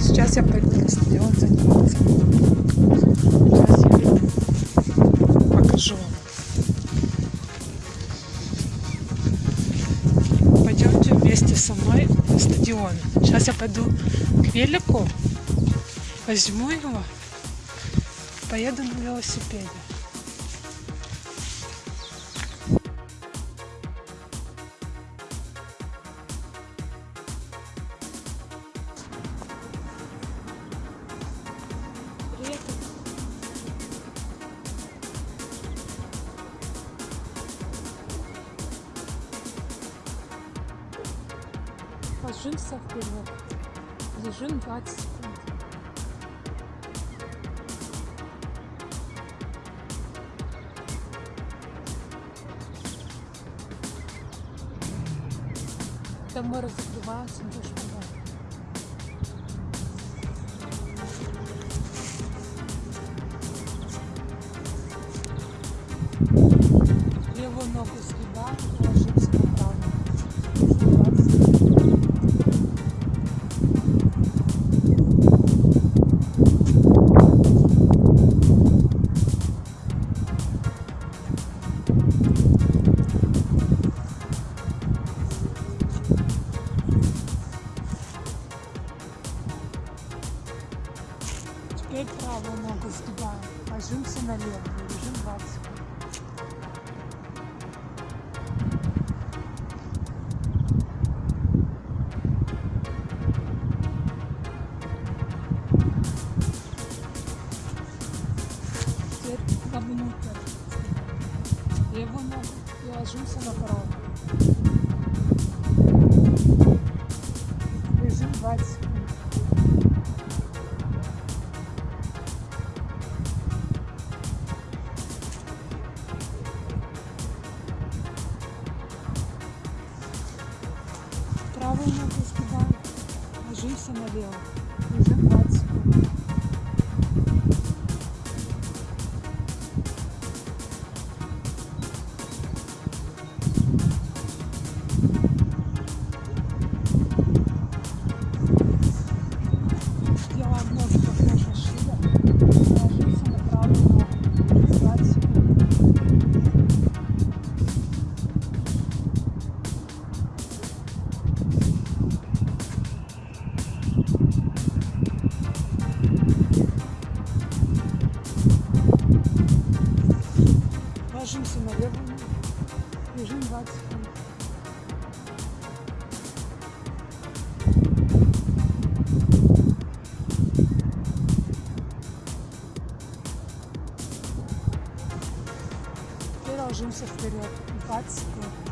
Сейчас я пойду на стадион заниматься. Сейчас я покажу вам. Пойдемте вместе со мной на стадион. Сейчас я пойду к велику, возьму его, поеду на велосипеде. Ложимся вперед. Лежим 20 секунд. Там мы разогреваемся, идешь туда. Левую ногу сгибаем, ложимся правую ногу сгибаем. Ложимся на левую. Лежим 20 секунд. Левую ногу и ложимся на правую. Лежим 20 секунд. Правую ногу сгибаем, ложимся на левую. Лежим 20 секунд. 20 секунд. Теперь ложимся вперед. 20 секунд.